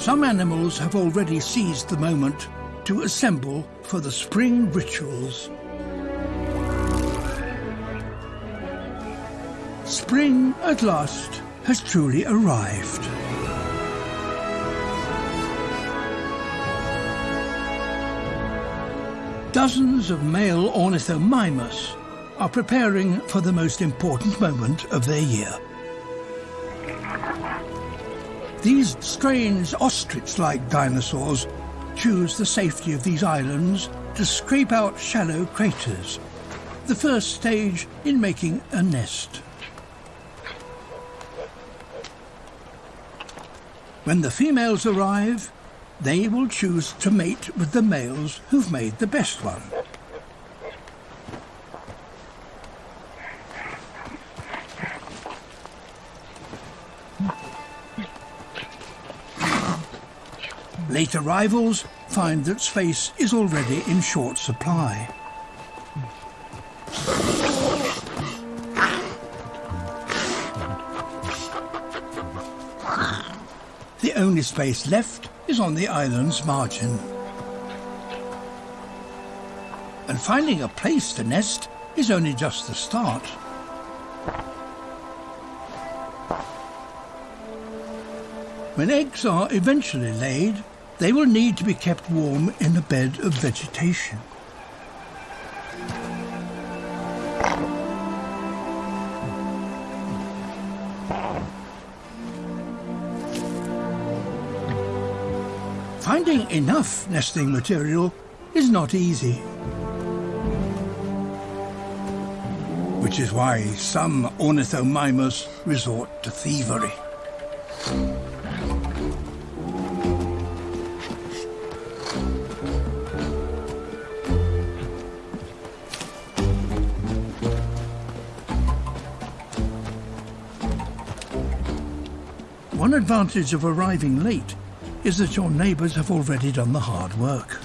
Some animals have already seized the moment to assemble for the spring rituals. Spring, at last, has truly arrived. Dozens of male ornithomimus are preparing for the most important moment of their year. These strange ostrich-like dinosaurs choose the safety of these islands to scrape out shallow craters, the first stage in making a nest. When the females arrive, they will choose to mate with the males who've made the best one. Late arrivals find that space is already in short supply. The only space left is on the island's margin. And finding a place to nest is only just the start. When eggs are eventually laid, they will need to be kept warm in a bed of vegetation. Finding enough nesting material is not easy. Which is why some ornithomimus resort to thievery. One advantage of arriving late is that your neighbours have already done the hard work.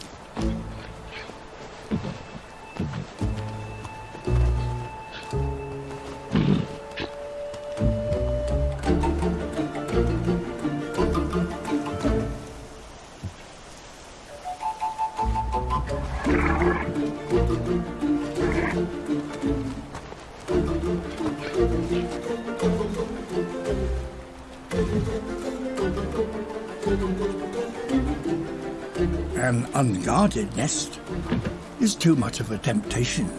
An unguarded nest is too much of a temptation.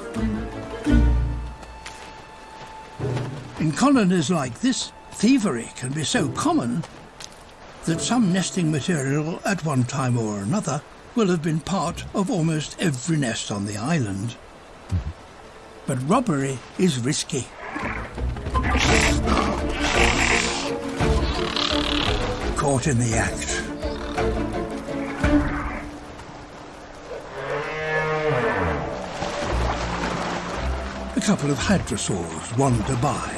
In colonies like this, thievery can be so common that some nesting material at one time or another will have been part of almost every nest on the island. But robbery is risky. Caught in the act. A couple of hadrosaurs wander by.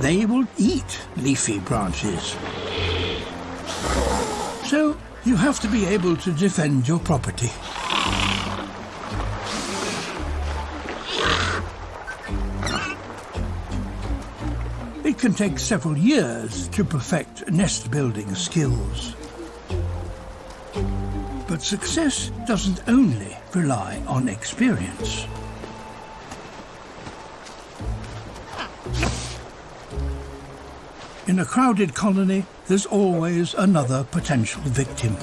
They will eat leafy branches. So you have to be able to defend your property. It can take several years to perfect nest building skills. But success doesn't only rely on experience. In a crowded colony, there's always another potential victim.